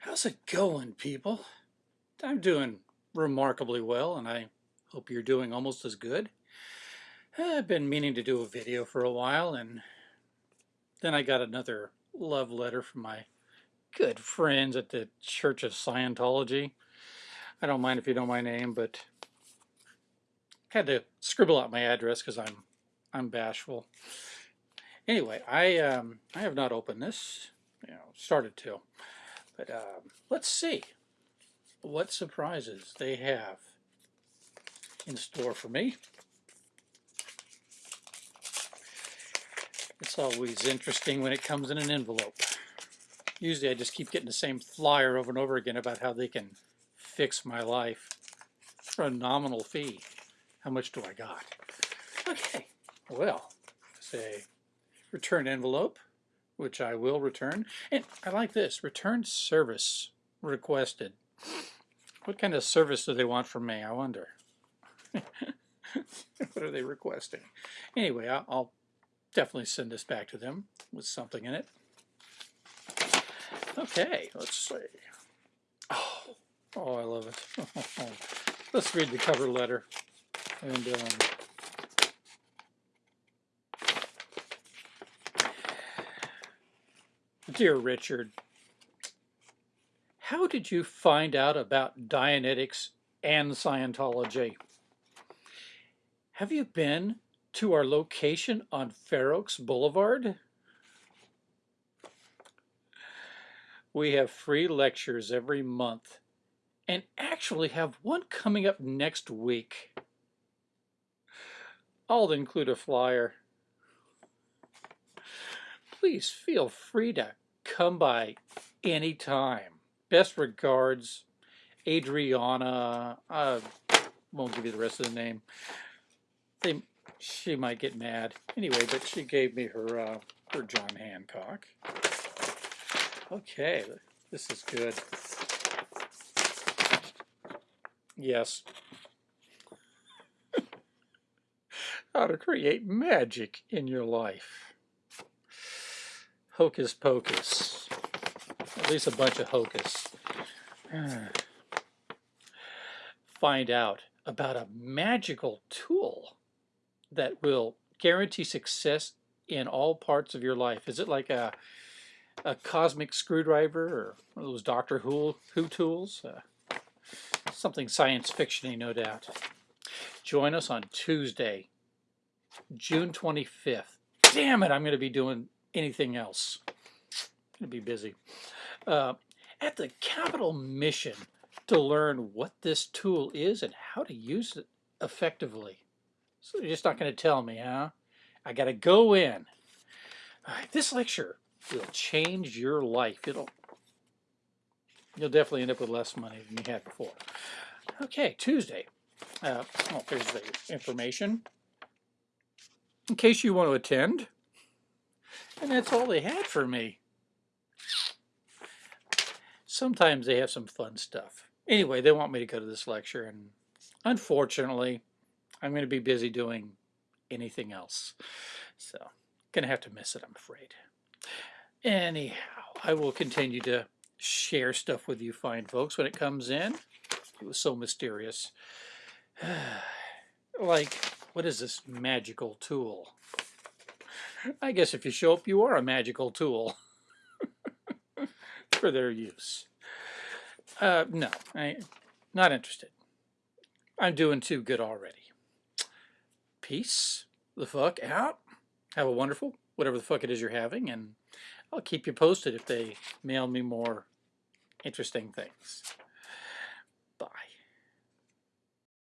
How's it going, people? I'm doing remarkably well, and I hope you're doing almost as good. I've been meaning to do a video for a while, and then I got another love letter from my good friends at the Church of Scientology. I don't mind if you know my name, but had to scribble out my address because I'm I'm bashful. Anyway, I um, I have not opened this. You know, started to. But um, let's see what surprises they have in store for me. It's always interesting when it comes in an envelope. Usually I just keep getting the same flyer over and over again about how they can fix my life for a nominal fee. How much do I got? Okay, well, say return envelope which I will return. And I like this, return service requested. What kind of service do they want from me, I wonder? what are they requesting? Anyway, I'll, definitely send this back to them with something in it. Okay, let's see. Oh, oh I love it. let's read the cover letter. And um, Dear Richard, how did you find out about Dianetics and Scientology? Have you been to our location on Fair Oaks Boulevard? We have free lectures every month and actually have one coming up next week. I'll include a flyer. Please feel free to come by anytime. Best regards, Adriana. I won't give you the rest of the name. They, she might get mad. Anyway, but she gave me her, uh, her John Hancock. Okay, this is good. Yes. How to create magic in your life hocus pocus. At least a bunch of hocus. Find out about a magical tool that will guarantee success in all parts of your life. Is it like a a cosmic screwdriver or one of those Doctor Who, Who tools? Uh, something science fictiony, no doubt. Join us on Tuesday, June 25th. Damn it, I'm going to be doing anything else. To be busy. Uh, at the Capital Mission to learn what this tool is and how to use it effectively. So you're just not going to tell me, huh? I got to go in. Right, this lecture will change your life. It'll You'll definitely end up with less money than you had before. Okay, Tuesday. Uh, oh, there's the information. In case you want to attend, and that's all they had for me. Sometimes they have some fun stuff. Anyway, they want me to go to this lecture, and unfortunately, I'm going to be busy doing anything else. So, going to have to miss it, I'm afraid. Anyhow, I will continue to share stuff with you fine folks when it comes in. It was so mysterious. like, what is this magical tool? I guess if you show up, you are a magical tool for their use. Uh, no, I not interested. I'm doing too good already. Peace the fuck out. Have a wonderful, whatever the fuck it is you're having, and I'll keep you posted if they mail me more interesting things.